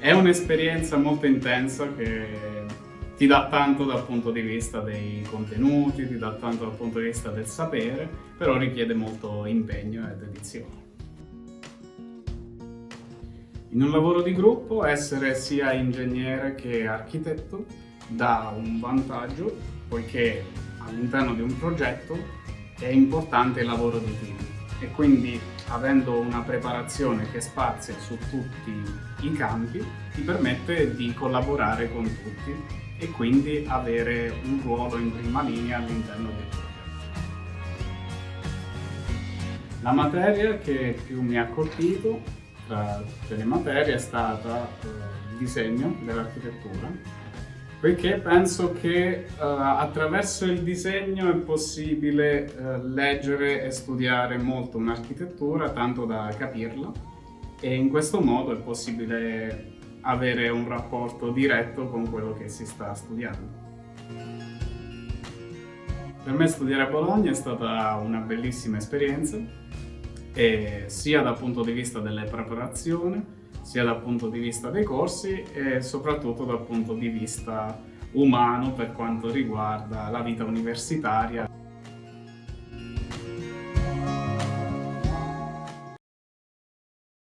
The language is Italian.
È un'esperienza molto intensa che ti dà tanto dal punto di vista dei contenuti, ti dà tanto dal punto di vista del sapere, però richiede molto impegno e dedizione. In un lavoro di gruppo essere sia ingegnere che architetto dà un vantaggio poiché all'interno di un progetto è importante il lavoro di team e quindi avendo una preparazione che spazia su tutti i campi ti permette di collaborare con tutti e quindi avere un ruolo in prima linea all'interno del progetto. La materia che più mi ha colpito tra tutte le materie è stata eh, il disegno dell'architettura perché penso che uh, attraverso il disegno è possibile uh, leggere e studiare molto un'architettura, tanto da capirla, e in questo modo è possibile avere un rapporto diretto con quello che si sta studiando. Per me studiare a Bologna è stata una bellissima esperienza, sia dal punto di vista delle preparazioni, sia dal punto di vista dei corsi e soprattutto dal punto di vista umano per quanto riguarda la vita universitaria.